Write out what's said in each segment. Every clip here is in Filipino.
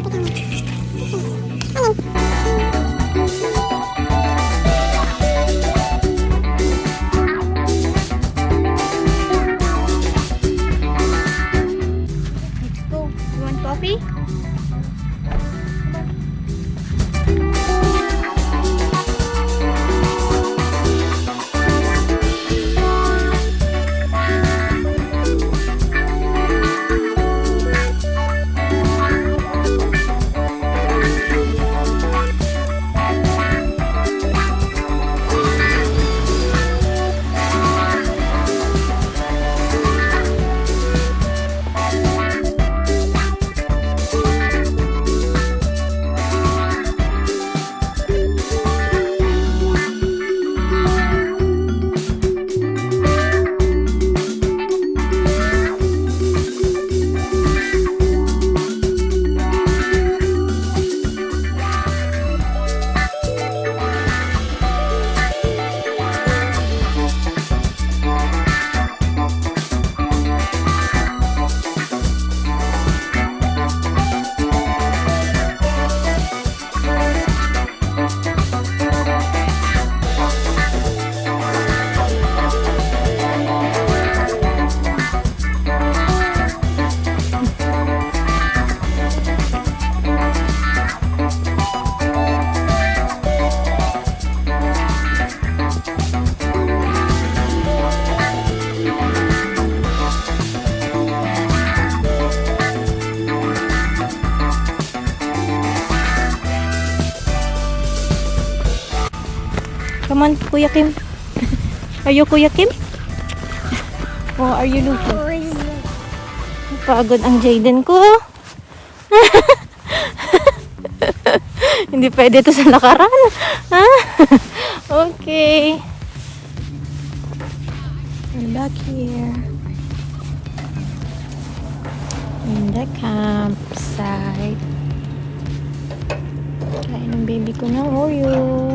谢谢，欢迎。Come on, Kuya Kim. Are you Kuya Kim? Or are you looking? Pagod ang Jaden ko. Hindi pwede to sa lakaran. Ha? okay. We're back here. In the campsite. Kain ng baby ko ng Oreo.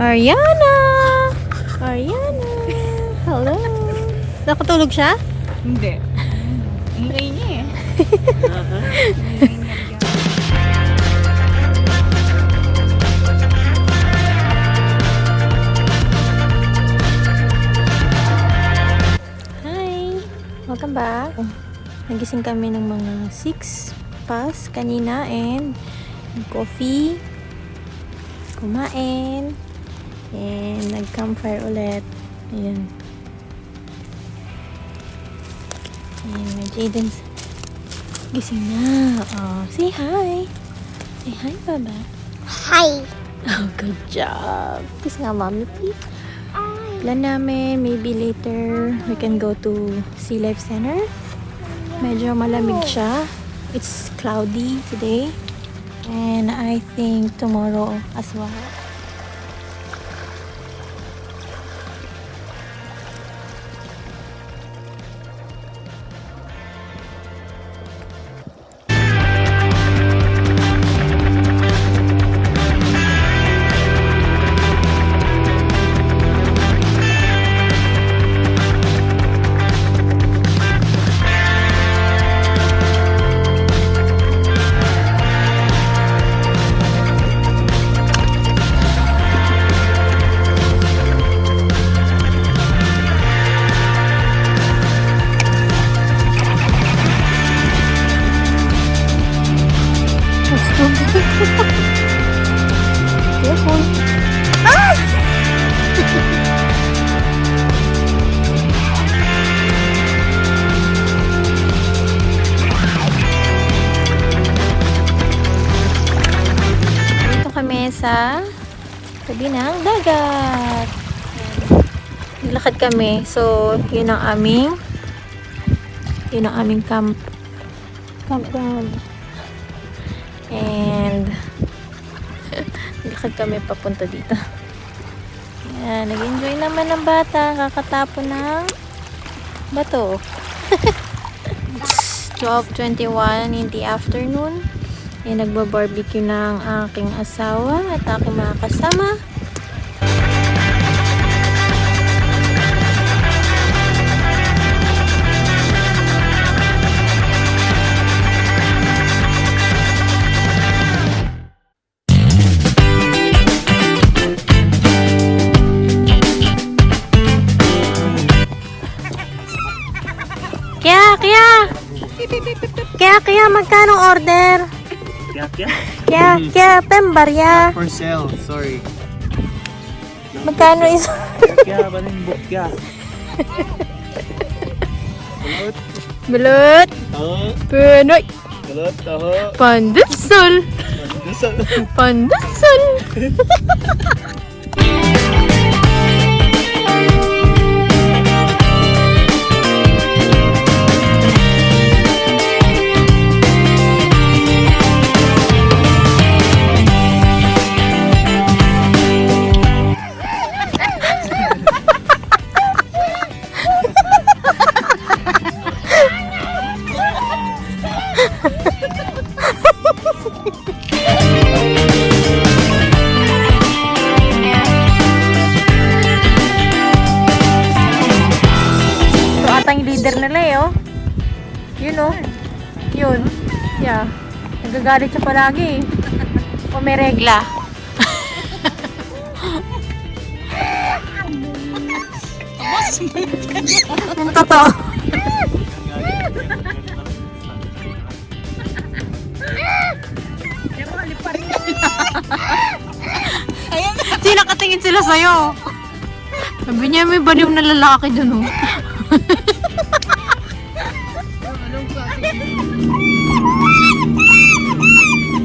Ariana! Ariana! Hello! Nakatulog siya? Hindi. Ingay niya eh. Hi! Welcome back. Nagising kami ng mga 6 pas kanina and coffee, kumain, and nag-campfire ulit. Ayan. Ayan, may Jaden's gising na. Oh, say hi. Say hi, Baba. Hi. Oh, good job. Kiss nga, mommy, please. Plan namin, maybe later, we can go to Sea Life Center. Medyo malamig siya. It's cloudy today. And I think tomorrow as well. Careful. Ah! Dito kami sa tabi ng dagat. Nilakad kami. So, yun ang aming yun ang aming camp. Campground. And nilakad kami papunta dito. Yan, nag-enjoy naman ng bata kakatapon ng bato. 12.21 in the afternoon. Eh, nagba-barbecue ng aking asawa at aking mga kasama. Kaya, kaya, magkano order? Kya kya? Kaya, kaya, pembarya. For sale, sorry. Magkano is... Kya ba rin book kya? Kulot, Balut! taho, Pinoy! kulot, taho, Pandesal! pandesal. Pandesal! Nagagalit siya palagi eh. O may regla. Yung totoo. Hindi nakatingin sila sa'yo. Sabi niya may baliw na lalaki dun oh.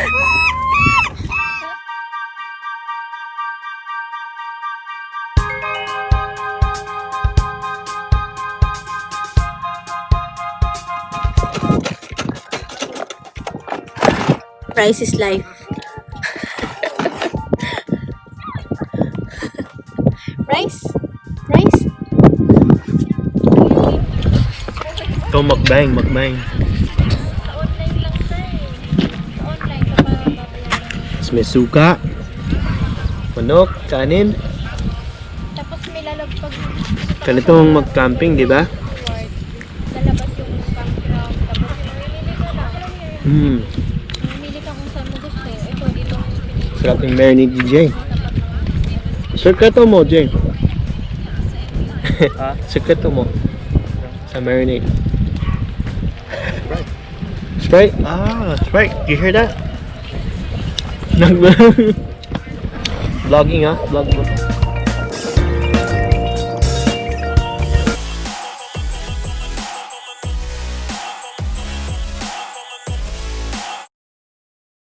Price is life. Rice? Rice? Ito makbang, makbang. Tapos may suka. Manok, kanin. Tapos may lalagpag Ganitong mag-camping, di ba? lalabas yung campground. Tapos mamimili ka na. Hmm. Mamimili ka kung saan mo gusto. Ito, dito ang pinili. Sarap yung marinade ni Jay. Sekreto mo, Jay. Ha? Sekreto mo. Sa marinade. Sprite? Ah, Sprite. You hear that? Nag- Vlogging ah. Vlog mo.